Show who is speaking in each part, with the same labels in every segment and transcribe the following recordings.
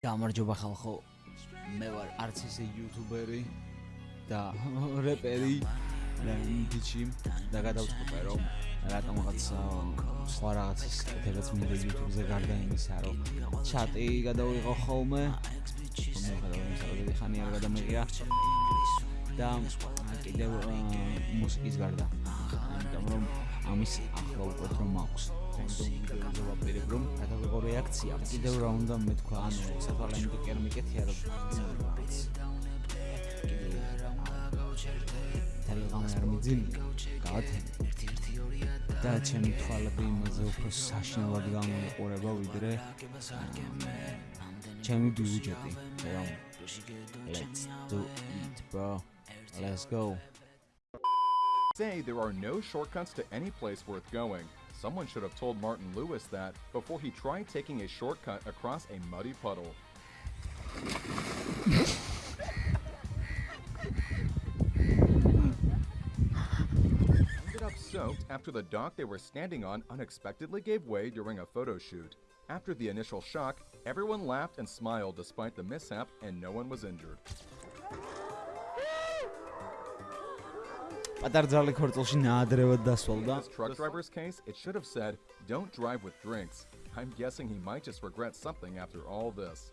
Speaker 1: გამარჯობა ხალხო. მე ვარ არც ისე იუთუბერი და რეპერი ლენდიჩი და გადავწყვეტე რომ რატომღაც სხვა რაღაცის კეთებაც მინდა YouTube-ზე გარდა იმისა რომ ჩატი გადავიღო ხოლმე. მე გადავიღე ხანი არ გადამიღია და კიდევ მუსიკის გარდა. ამიტომ რომ ამის ახლა უკვე რომ მაქვს ვიდეოზე ვაპირებ რომ გადავიღო რეაქცია კიდევ რა უნდა მეთქვა ანუ საფალე იმით კერმიკეთია რომ ტელეგრამი არ მიძინი გავათენ და ჩემი თვალები იმაზე უფრო საშინელად გამოიყურება ვიდრე ჩემი ბიუჯეტი რომ let's do it bro let's go
Speaker 2: say there are no shortcuts to any place worth going. Someone should have told Martin Lewis that before he tried taking a shortcut across a muddy puddle. Ended up soaked after the dock they were standing on unexpectedly gave way during a photo shoot. After the initial shock, everyone laughed and smiled despite the mishap and no one was injured
Speaker 1: პატარძალი ქორწილში ნაადრევად დასვალდა
Speaker 2: this truck driver's case, it should have said, don't drive with drinks. I'm guessing he might just regret something after all this.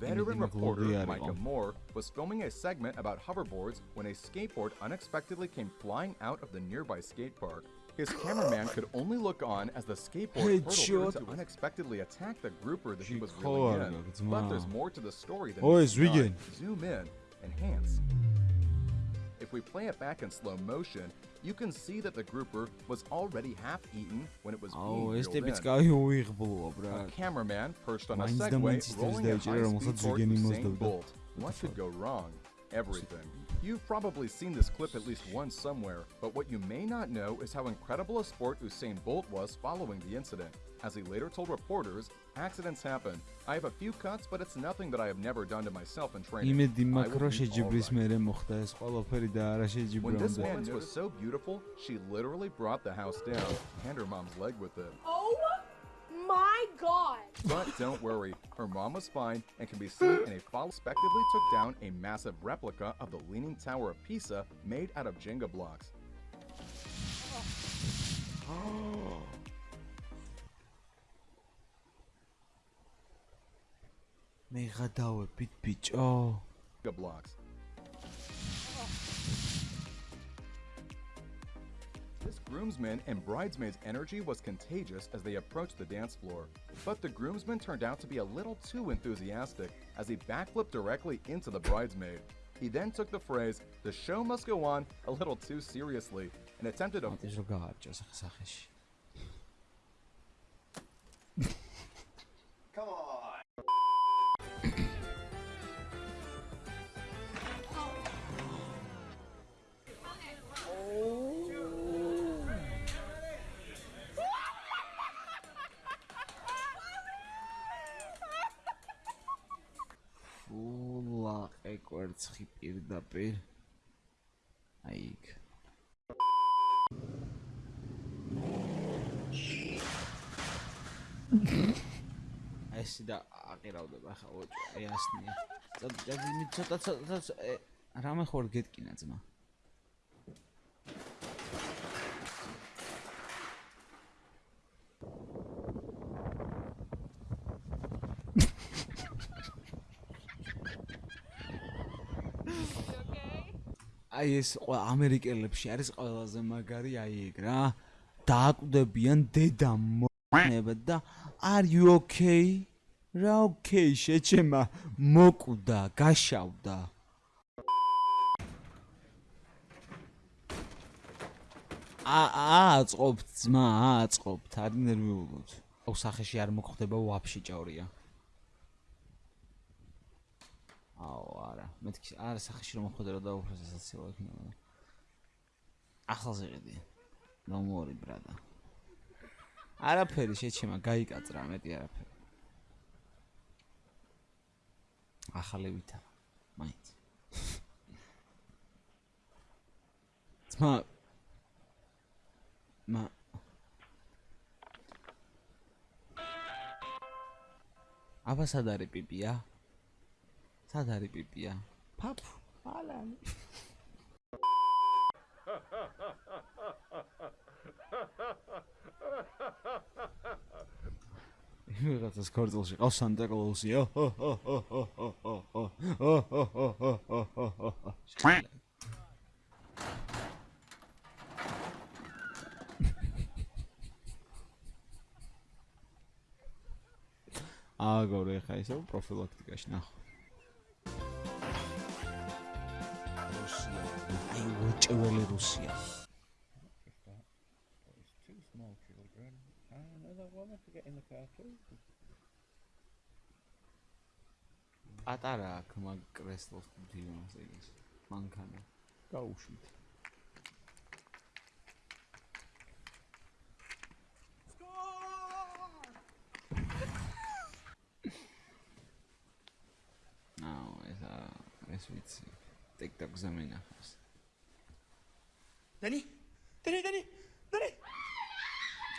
Speaker 2: Veteran reporter Micah Moore was filming a segment about hoverboards when a skateboard unexpectedly came flying out of the nearby skate park. His cameraman could only look on as the skateboard hurtled to unexpectedly attack the grouper that he was reeling in. But there's more to the story than
Speaker 1: oh,
Speaker 2: Zoom in, enhance. If we play it back in slow motion, you can see that the grouper was already half eaten when it was
Speaker 1: oh,
Speaker 2: being este
Speaker 1: bit
Speaker 2: kā
Speaker 1: jau ir.
Speaker 2: A cameraman perched on a Segway rolling a high-speed
Speaker 1: towards
Speaker 2: Usain Bolt. What could go wrong? everything. You've probably seen this clip at least once somewhere, but what you may not know is how incredible a sport Usain Bolt was following the incident. As he later told reporters, accidents happen. I have a few cuts, but it's nothing that I have never done to myself in training. Right. When this woman was so beautiful, she literally brought the house down and her mom's leg with it
Speaker 3: my god!
Speaker 2: But don't worry, her mom was fine and can be seen in a follow respectively took down a massive replica of the Leaning Tower of Pisa made out of Jenga blocks.
Speaker 1: Oh. Megadawa pit
Speaker 2: pitch oh. Blocks. This groomsman and bridesmaid's energy was contagious as they approached the dance floor. But the groomsman turned out to be a little too enthusiastic as he backflipped directly into the bridesmaid. He then took the phrase, the show must go on, a little too seriously and attempted a
Speaker 1: რიცხი პირდაპირ. აი იქ. ეს და აყირავდება ხა ოჭი აი ასნია. წადი წადი ცოტა ცოტა რამე ხوار გეტკინა ძმა აი ეს ამერიკელებში არის ყველაზე მაგარი აი ეგ რა. დააკვდებიან დედა მონება და are you okay? რა okay? შეჩემა მოკვდა გაშავდა ა ააწყობთ ძმა ააწყობთ. არ ნერვიულობთ აუ სახეში არ მოგხდება ვაფშე ჭორია აუ არა. მეთქი არა სახეში რომ მოხდა რა დაუფროსაცია იქნება ახალზე ყიდი ნომორი ბრადა არაფერი შეჩემა გაიკაწრა მეტი არაფერი. ახალი ვითა მაინც. ძმა. მა აბა სად არის პიპია? სად არის პიპია? ფაფ, ალანი. ვიღაცას ქორწილში ყავს სანტა კლაუსი. აგორე ხა ისე პროფილაქტიკაში ნახო.
Speaker 4: Car too.
Speaker 1: პატარა აქ მაგ კრესტლს დივანს ეგეს. მანქანა. გაუშვით. აუ, ეს ეს ვიცი. TikTok-ზე მინახავს.
Speaker 4: Danny, Danny, Danny, Danny.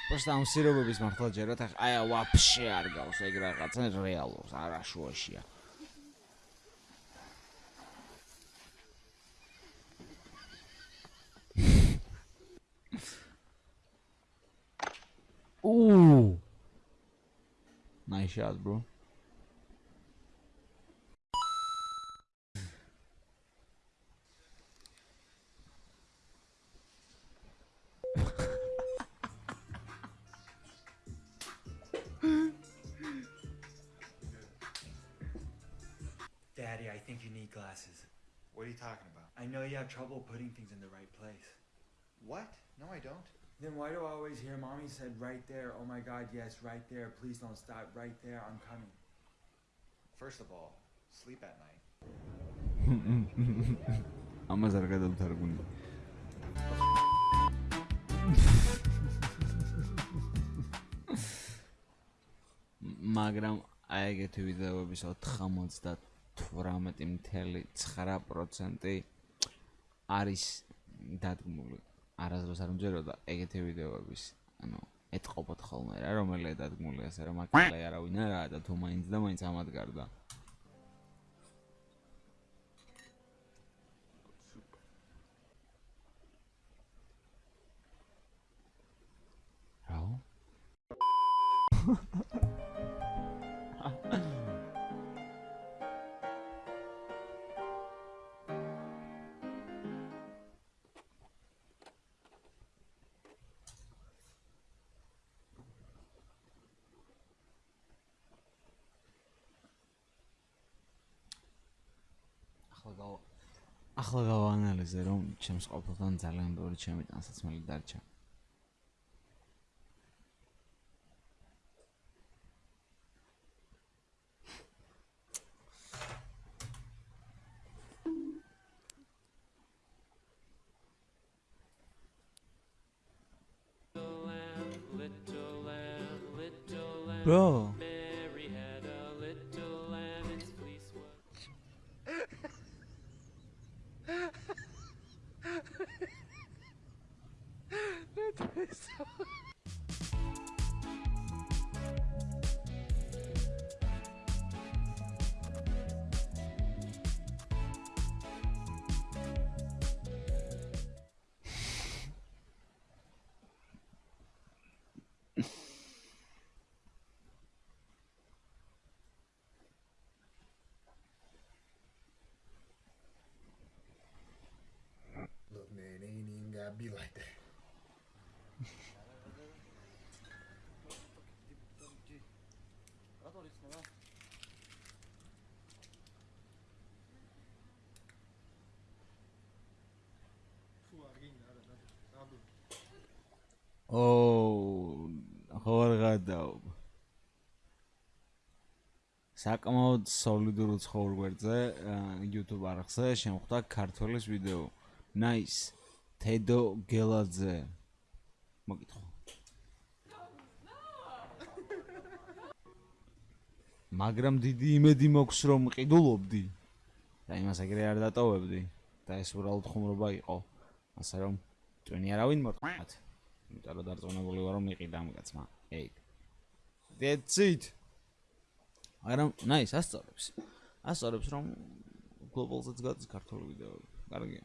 Speaker 1: просто ამ სირობების მართლა ჯერათ ახ აი ვაფშე არ გავს ეგ რაღაცა რეალურს არაშუაშია Ooh. Nice shot, bro.
Speaker 5: Daddy, I think you need glasses.
Speaker 4: What are you talking about?
Speaker 5: I know you have trouble putting things in the right place.
Speaker 4: What? No, I don't.
Speaker 5: Then why do I always hear mommy said right there, oh my god, yes, right there, please don't stop, right there, I'm coming?
Speaker 4: First of all, sleep at night.
Speaker 1: Ama zargada tutar bunu. მაგრამ აი ეგეთი ვიდეოები შევ 95 18.9% არის დადგმული. არასდროს არ მჯეროდა ეგეთი ვიდეოების, ანუ ეთყობოთ ხოლმე რა, რომელია დადგმული, ასე რომ აკლა არავინ არაა და თუ მაინც და მაინც ამად გარდა. ახლა გავა ახლა გავაანალიზე რომ ჩემს ყოფილთან ძალიან ბევრი ჩემი ტანსაცმელი დარჩა. Bro,
Speaker 4: myself
Speaker 1: ო, ხო არ გადაობ. საკმაოდ სოლიდურ უცხოურ გვერდზე, YouTube არხზე შემხვდა ქართველის ვიდეო. Nice. თედო გელაძე. მოგითხო. მაგრამ დიდი იმედი მოქვს რომ ყიდულობდი. და იმას ეგრე არ დატოვებდი და ეს უბრალოდ ხუმრობა იყო. ასე რომ ტვინი არავინ მოტყათ. იმიტომ რომ დარწმუნებული ვარ რომ იყიდა ამ კაცმა. ეი. That's it. არა, nice, ასწორებს. ასწორებს რომ global-ზეც გადის ქართული ვიდეოები. კარგია.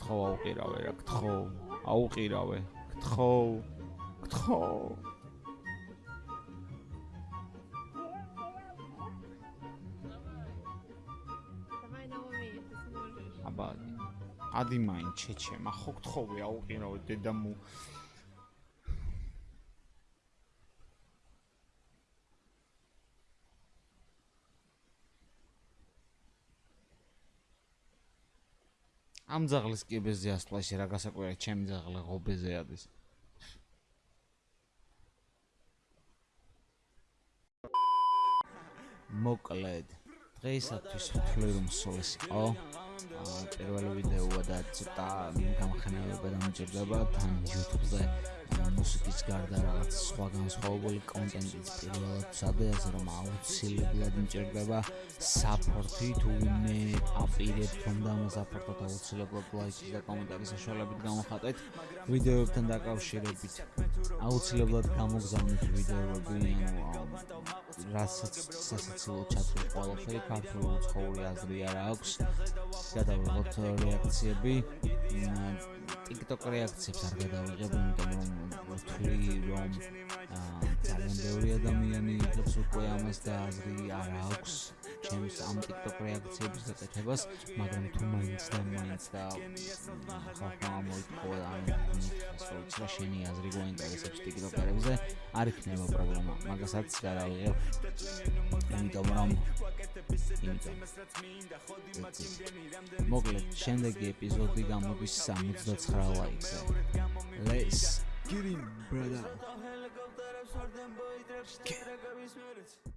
Speaker 1: ხო აუყირავე რა, გთხო. აუყირავე. გთხო. გთხო. ადი მაინ ჩეჩემა ხო გთხოვე აუყირავე დედამუ ამ ძაღლის კიბეზე ასპლაში რა გასაკვირია ჩემი ძაღლი ღობეზე ადის. მოკლედ დღეისათვის ვთვლი რომ სულს იყო. აა, პირველი ვიდეოა და ცოტა გამხნევება დამჭირდება თან YouTube-ზე მუსიკის გარდა რაღაც სხვა განსხვავებული კონტენტიც პირველად სადაც რომ აუცილებლად მჭირდება support-ი თუ მე აპირებ რომ დამასაპორტოთ აუცილებლად ლაიქის და კომენტარის საშუალებით გამოხატეთ ვიდეოებთან დაკავშირებით. აუცილებლად გამოგზავნეთ ვიდეოები ანუ რასაც სასაცილო ჩათვლი ყველაფერი ქართული უცხოური აზრი არ აქვს. გადავიღოთ რეაქციები. TikTok რეაქციებს არ გადავიღებ იმიტომ რომ ვთვლი რომ ძალიან ბევრი ადამიანი იღებს უკვე ამას და აზრი არ აქვს ჩემს ამ TikTok რეაქციების გაკეთებას მაგრამ თუ მაინც და მაინც და ხალხმა მოიწოვა ან ასე ვიცი რა შენი აზრი გვაინტერესებს TikTok-ერებზე არ იქნება პრობლემა მაგასაც გადავიღებ იმიტომ რომ იმიტომ მოკლედ შემდეგი ეპიზოდი გამოდის 69 ლაიქზე let's get in brother